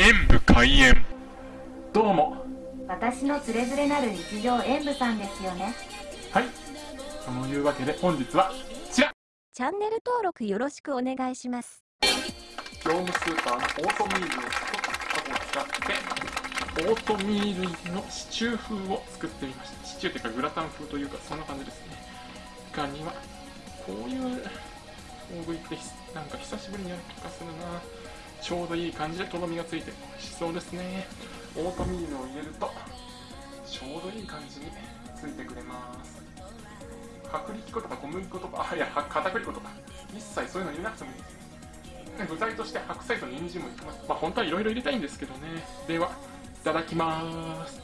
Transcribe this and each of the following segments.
演武開演。どうも。私のつれづれなる日常演舞さんですよね。はい。そのいうわけで本日はこちら。チャンネル登録よろしくお願いします。業務スーパーのオートミールを使ってオートミールのシチュー風を作ってみました。シチューというかグラタン風というかそんな感じですね。他にはこういう大食いってなんか久しぶりにやる気がするなちょうどいい感じでとろみがついて美味しそうですね。オートミールを入れるとちょうどいい感じについてくれます。薄力粉とか小麦粉とかあいや片栗粉とか一切そういうの入れなくてもいい。です具材として白菜と人参もいきます。まあ本当はいろいろ入れたいんですけどね。ではいただきます。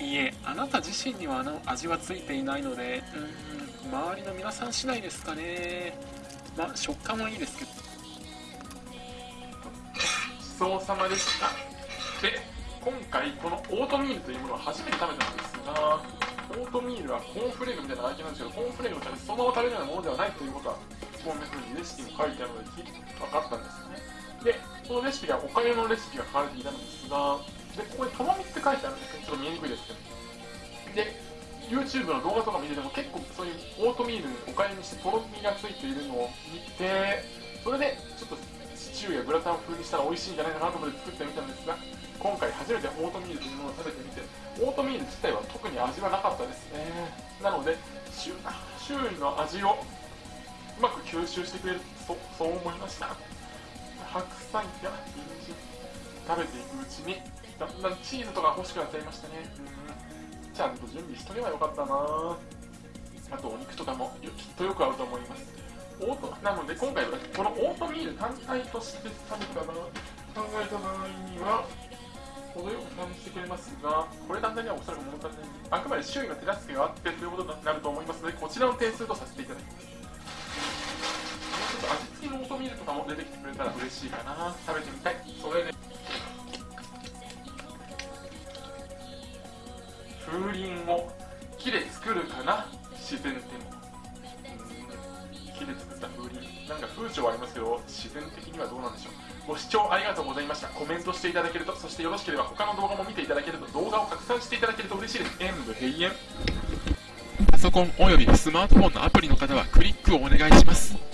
いえあなた自身にはあの味はついていないのでうん周りの皆さん次第ですかね。まあ食感はいいですけど。ごちそうさまでした。で今回このオートミールというものを初めて食べたんですがオートミールはコーンフレークみたいな味なんですけどコーンフレークのためそのまま食べるようなものではないということはこんな風にレシピに書いてあるので分かったんですよね。でそのレシピがおかゆのレシピが書かれていたのですがでここにとろみって書いてあるんですけどちょっと見えにくいですけど。で YouTube の動画とか見てても結構そういうオートミールおかゆにしてとろみがついているのを見てそれでちょっとシチューやグラタン風にしたら美味しいんじゃないかなと思って作ってみたんですが今回初めてオートミールというものを食べてみてオートミール自体は特に味はなかったですね。なので周囲の味をうまく吸収してくれるとそう思いました。白菜や人参食べていくうちにだんだんチーズとか欲しくなっちゃいましたね。ちゃんと準備しとけばよかったなあとお肉とかもきっとよく合うと思いますオートなので今回はこのオートミール単体として食べたな考えた場合には程よく感じてくれますがこれ単体にはおそらく物足りないあくまで周囲の手助けがあってということになると思います。のでこちらの点数とさせていただきます。ちょっと味付きのオートミールとかも出てきてくれたら嬉しいかな。食べてみたい。それで。風鈴を木で作るかな？自然でも木で作った風鈴。なんか風潮はありますけど自然的にはどうなんでしょう？ご視聴ありがとうございました。コメントしていただけるとそしてよろしければ他の動画も見ていただけると動画を拡散していただけると嬉しいです。演武閉園。パソコンおよびスマートフォンのアプリの方はクリックをお願いします。